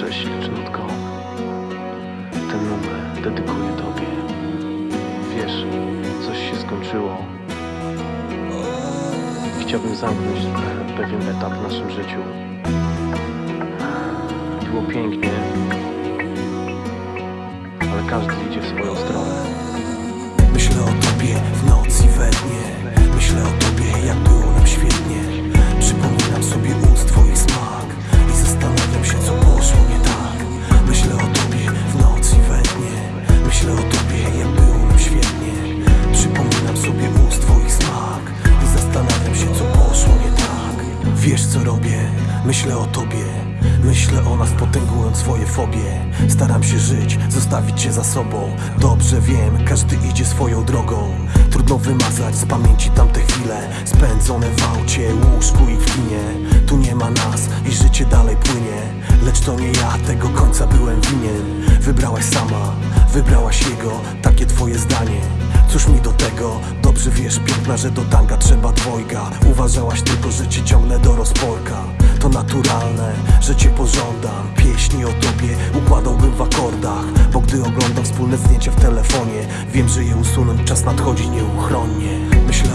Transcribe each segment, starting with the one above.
Cześć dziewczynutko Ten numer dedykuję tobie. Wiesz, coś się skończyło. Chciałbym zamknąć pewien etap w naszym życiu. Było pięknie Ale każdy idzie w swoją stronę. Myślę o tobie Myślę o nas potęgując swoje fobie. Staram się żyć, zostawić cię za sobą. Dobrze wiem, każdy idzie swoją drogą. Trudno wymazać z pamięci tamte chwile. Spędzone w aucie, łóżku i w kinie. Tu nie ma nas i życie dalej płynie. Lecz to nie ja, tego końca byłem winien. Wybrałaś sama, wybrałaś jego Takie twoje zdanie. Cóż mi do tego? Dobrze wiesz, piękna, że do tanga trzeba dwojga. Uważałaś tylko, że cię ciągnę do rozporka To naturalne, że cię pożądam. Pieśni o tobie układałbym w akordach Bo gdy oglądam wspólne zdjęcia w telefonie Wiem, że je usunąć czas nadchodzi nieuchronnie. Myślę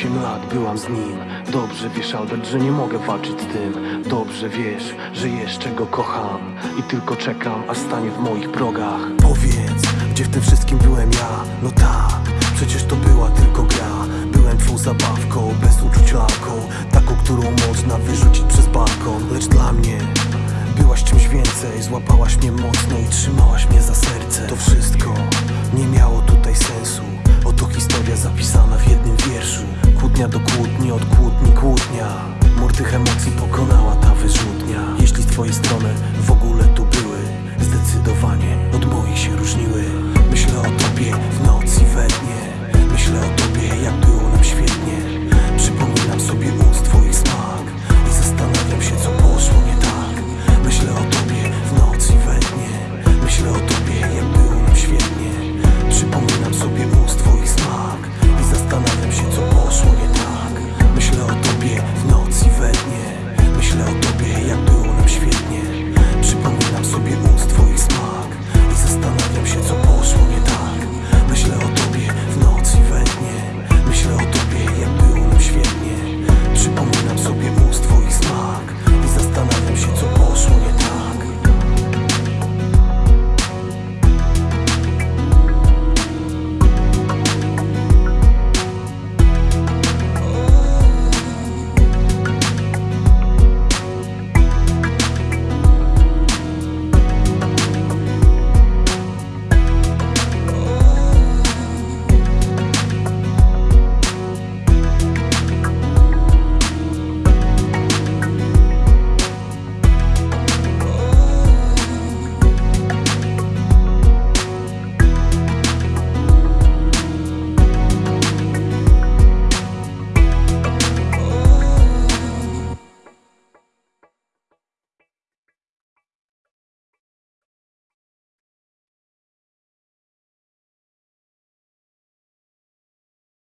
Osiem lat byłam z nim. Dobrze wiesz Albert, że nie mogę walczyć z tym. Dobrze wiesz, że jeszcze go kocham I tylko czekam, aż stanie w moich progach. Powiedz, gdzie w tym wszystkim byłem ja? No tak, przecież to była tylko gra. Byłem twą zabawką, bez uczuć lalką Taką, którą można wyrzucić przez balkon. Lecz dla mnie byłaś czymś więcej. Złapałaś mnie mocno i trzymałaś mnie za serce. To wszystko kłótnia do kłótni, od kłótni kłótnia. Mur tych emocji pokonała ta wyrzutnia. Jeśli z twojej strony w ogóle tu były Zdecydowanie od moich się różniły. Myślę o tym